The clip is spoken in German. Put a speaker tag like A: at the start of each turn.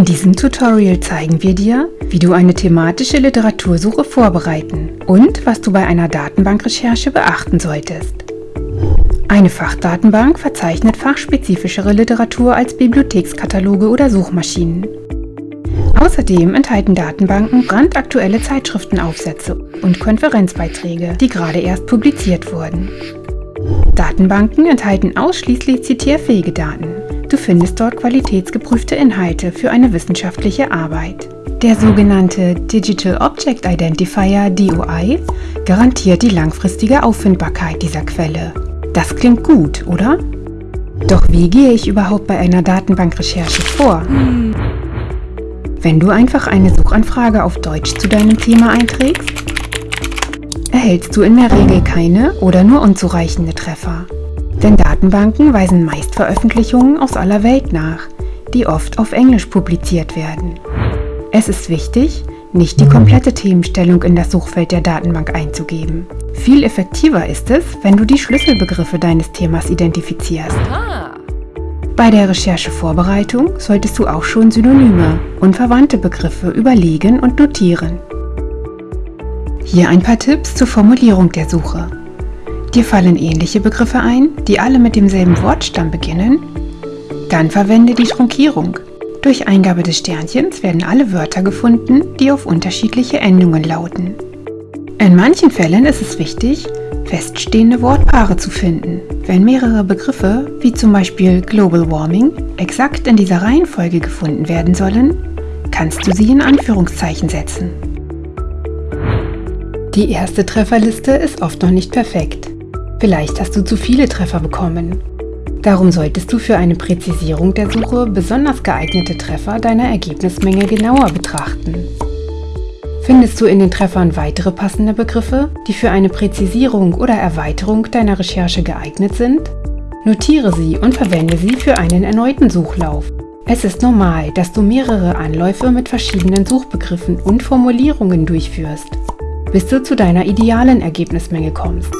A: In diesem Tutorial zeigen wir dir, wie du eine thematische Literatursuche vorbereiten und was du bei einer Datenbankrecherche beachten solltest. Eine Fachdatenbank verzeichnet fachspezifischere Literatur als Bibliothekskataloge oder Suchmaschinen. Außerdem enthalten Datenbanken brandaktuelle Zeitschriftenaufsätze und Konferenzbeiträge, die gerade erst publiziert wurden. Datenbanken enthalten ausschließlich zitierfähige Daten. Du findest dort qualitätsgeprüfte Inhalte für eine wissenschaftliche Arbeit. Der sogenannte Digital Object Identifier DOI garantiert die langfristige Auffindbarkeit dieser Quelle. Das klingt gut, oder? Doch wie gehe ich überhaupt bei einer Datenbankrecherche vor? Wenn du einfach eine Suchanfrage auf Deutsch zu deinem Thema einträgst, erhältst du in der Regel keine oder nur unzureichende Treffer. Denn Datenbanken weisen meist Veröffentlichungen aus aller Welt nach, die oft auf Englisch publiziert werden. Es ist wichtig, nicht die komplette Themenstellung in das Suchfeld der Datenbank einzugeben. Viel effektiver ist es, wenn du die Schlüsselbegriffe deines Themas identifizierst. Bei der Recherchevorbereitung solltest du auch schon Synonyme und verwandte Begriffe überlegen und notieren. Hier ein paar Tipps zur Formulierung der Suche. Dir fallen ähnliche Begriffe ein, die alle mit demselben Wortstamm beginnen? Dann verwende die Trunkierung. Durch Eingabe des Sternchens werden alle Wörter gefunden, die auf unterschiedliche Endungen lauten. In manchen Fällen ist es wichtig, feststehende Wortpaare zu finden. Wenn mehrere Begriffe, wie zum Beispiel Global Warming, exakt in dieser Reihenfolge gefunden werden sollen, kannst du sie in Anführungszeichen setzen. Die erste Trefferliste ist oft noch nicht perfekt. Vielleicht hast du zu viele Treffer bekommen. Darum solltest du für eine Präzisierung der Suche besonders geeignete Treffer deiner Ergebnismenge genauer betrachten. Findest du in den Treffern weitere passende Begriffe, die für eine Präzisierung oder Erweiterung deiner Recherche geeignet sind? Notiere sie und verwende sie für einen erneuten Suchlauf. Es ist normal, dass du mehrere Anläufe mit verschiedenen Suchbegriffen und Formulierungen durchführst, bis du zu deiner idealen Ergebnismenge kommst.